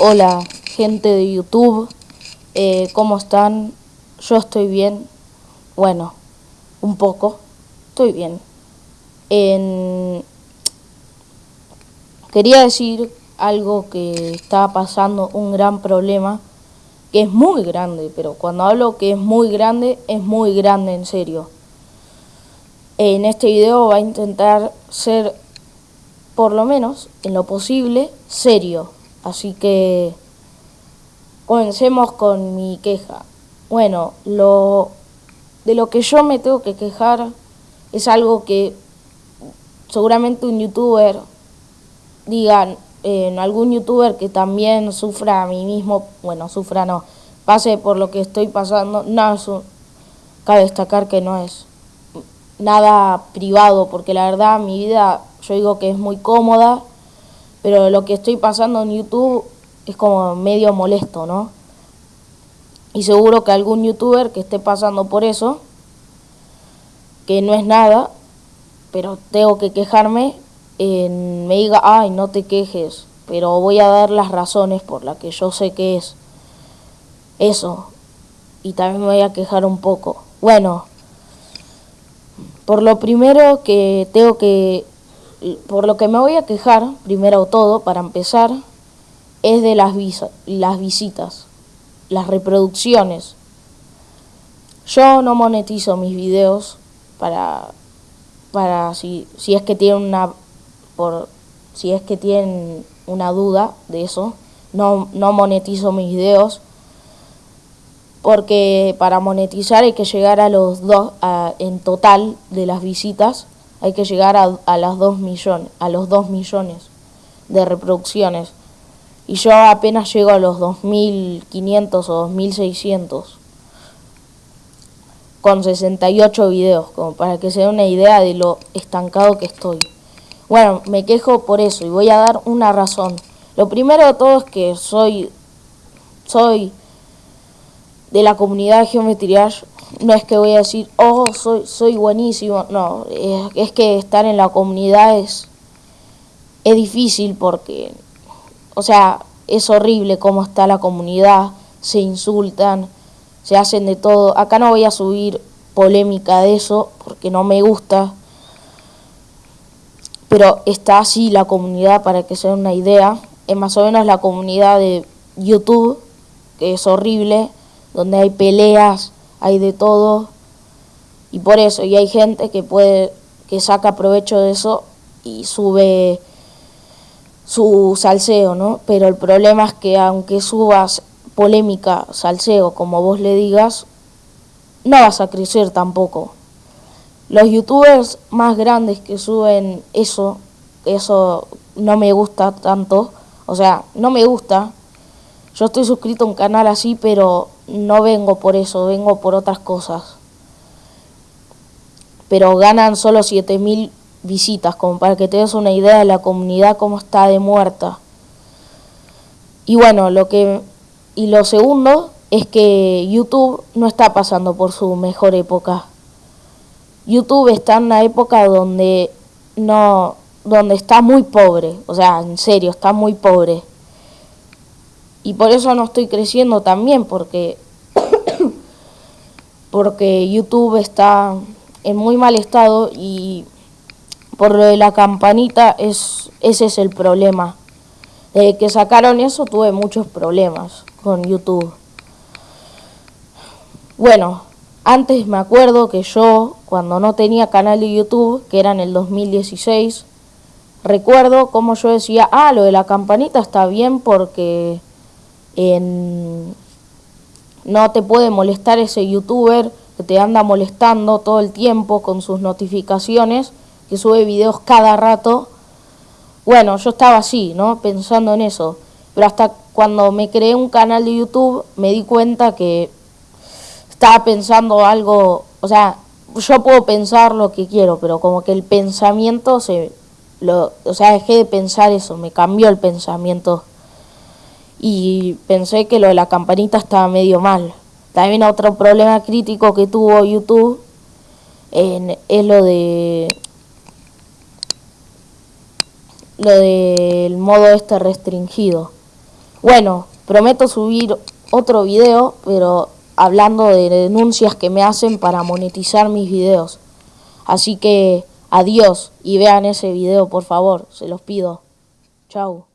Hola gente de YouTube, eh, ¿cómo están? Yo estoy bien, bueno, un poco, estoy bien. Quería decir algo que está pasando, un gran problema, que es muy grande, pero cuando hablo que es muy grande, es muy grande en serio. En este video va a intentar ser, por lo menos, en lo posible, serio Así que comencemos con mi queja. Bueno, lo de lo que yo me tengo que quejar es algo que seguramente un youtuber digan en algún youtuber que también sufra a mí mismo, bueno, sufra no, pase por lo que estoy pasando, no es cabe destacar que no es nada privado, porque la verdad mi vida yo digo que es muy cómoda pero lo que estoy pasando en YouTube es como medio molesto, ¿no? Y seguro que algún youtuber que esté pasando por eso, que no es nada, pero tengo que quejarme, me diga, ay, no te quejes, pero voy a dar las razones por las que yo sé que es eso. Y también me voy a quejar un poco. Bueno, por lo primero que tengo que por lo que me voy a quejar, primero todo, para empezar, es de las, las visitas, las reproducciones. Yo no monetizo mis videos para, para si, si es que tienen una por si es que tienen una duda de eso, no, no monetizo mis videos porque para monetizar hay que llegar a los dos en total de las visitas hay que llegar a, las 2 millones, a los 2 millones de reproducciones. Y yo apenas llego a los 2.500 o 2.600 con 68 videos, como para que se dé una idea de lo estancado que estoy. Bueno, me quejo por eso y voy a dar una razón. Lo primero de todo es que soy, soy de la comunidad de no es que voy a decir, oh, soy, soy buenísimo, no, es, que estar en la comunidad es, es difícil porque, o sea, es horrible cómo está la comunidad, se insultan, se hacen de todo. Acá no voy a subir polémica de eso porque no me gusta, pero está así la comunidad para que se den una idea. Es más o menos la comunidad de YouTube, que es horrible, donde hay peleas, hay de todo y por eso, y hay gente que puede, que saca provecho de eso y sube su salseo, ¿no? Pero el problema es que aunque subas polémica, salseo, como vos le digas, no vas a crecer tampoco. Los youtubers más grandes que suben eso, eso no me gusta tanto, o sea, no me gusta. Yo estoy suscrito a un canal así, pero no vengo por eso, vengo por otras cosas. Pero ganan solo 7000 visitas, como para que te des una idea de la comunidad cómo está de muerta. Y bueno, lo que y lo segundo es que YouTube no está pasando por su mejor época. YouTube está en una época donde no donde está muy pobre, o sea, en serio, está muy pobre. Y por eso no estoy creciendo también, porque, porque YouTube está en muy mal estado y por lo de la campanita es, ese es el problema. Desde que sacaron eso tuve muchos problemas con YouTube. Bueno, antes me acuerdo que yo, cuando no tenía canal de YouTube, que era en el 2016, recuerdo como yo decía, ah, lo de la campanita está bien porque no te puede molestar ese youtuber que te anda molestando todo el tiempo con sus notificaciones, que sube videos cada rato. Bueno, yo estaba así, ¿no? Pensando en eso. Pero hasta cuando me creé un canal de YouTube me di cuenta que estaba pensando algo, o sea, yo puedo pensar lo que quiero, pero como que el pensamiento se, lo, o sea, dejé de pensar eso, me cambió el pensamiento y pensé que lo de la campanita estaba medio mal. También otro problema crítico que tuvo YouTube es lo de lo del modo este restringido. Bueno, prometo subir otro video, pero hablando de denuncias que me hacen para monetizar mis videos. Así que adiós y vean ese video por favor, se los pido. Chau.